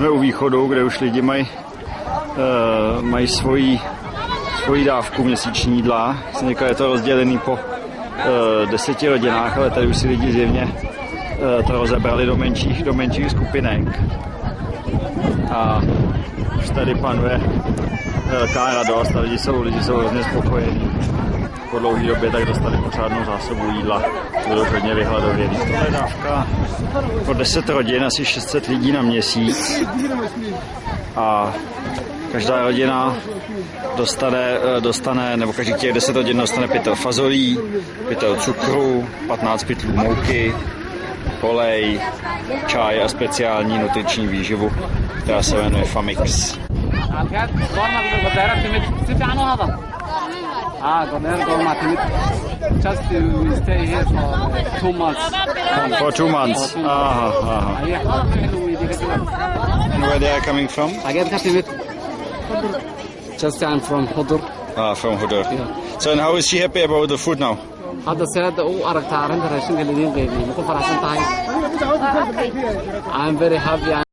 jsme u východu, kde už lidi mají uh, mají svoji, svoji dávku měsíční jídla. Říkal, je to rozdělený po uh, deseti rodinách, ale tady už si lidi zjevně uh, to rozebrali do menších, do menších skupinek. A už tady panuje velká radost a lidi jsou, lidi jsou hrozně spokojení. Po dlouhé době tak dostali pořádnou zásobu jídla. Budou hodně vyhladovělí. Tohle je dávka pro 10 rodin, asi 600 lidí na měsíc. A každá rodina dostane, dostane, nebo každý těch 10 rodin dostane pytel fazolí, pytel cukru, 15 pytlů mouky, olej, čaj a speciální nutriční výživu, která se jmenuje Famix. Ah, Godel Gorma Just to stay here for two months. For two months. Aha, aha. And where they are coming from? Again, Katimit. Just I'm from Hudur. Ah, from Hudur. So and how is she happy about the food now? hadda seeda u aragtaa arrinta raashinka lidiin qeybiye ma ku faraxsan tahay I'm very happy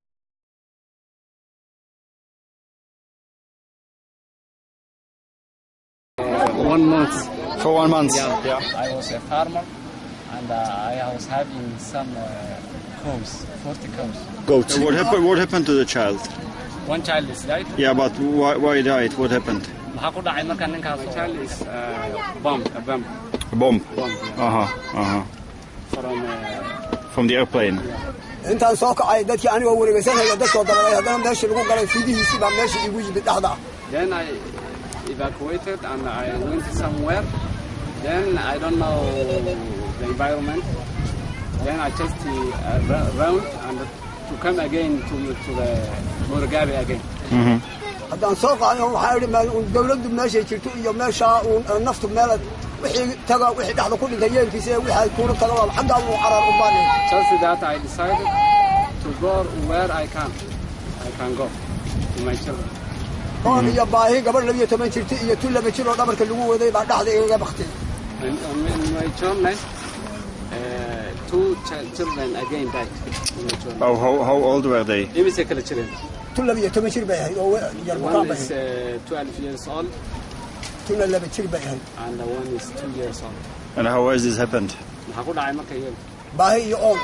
one month For one month? yeah. I was a farmer and uh, I was having some uh, cows 40 cows Goats. So what happened? What happened to the child? one child is died Yeah, but why, why died? What happened? maxaa ku dhacay marka ninkaas child is uh, bomb a bomb A bomb. bomb yeah, Uh huh. Uh huh. from uh, From the airplane. intaan soo kacay dadkii anigoo wareegaysanaya dadkoo dabalay haddana meeshii lagu galay fiidihiisii baa meeshii igu yimid dhexda Then I evacuated and I went somewhere. Then I don't know the environment. Then I just uh, round and to come again to to the Murugabe again. haddaan soo qaaday waxaa idhi meel dawladdu meeshay jirto iyo meeshaa uun naftu meelad wixii taga wixii dhexda ku dhintay yeelkiisa ee wixii kuula tagaba xaggaa uu carar u baanay Just that I decided to go where I can. I can go to my children. Oon iyo baahi gabadh labiyo toban jirta iyo tu laba jir oo dhabarka lagu waday baa dhexda igaga baktay And on my- in my journey, uh, two ch- children again died. In my journey. How, how, how old were they? Imise kala jireen. tu labiyo toban jir bay ahayd oo we- yar bukaan One bay is ahayd 12 years old tuna laba jir bay ahayd and the one is two years old. And how has this happened? maxaa ku dhacay marka baahi iyo oon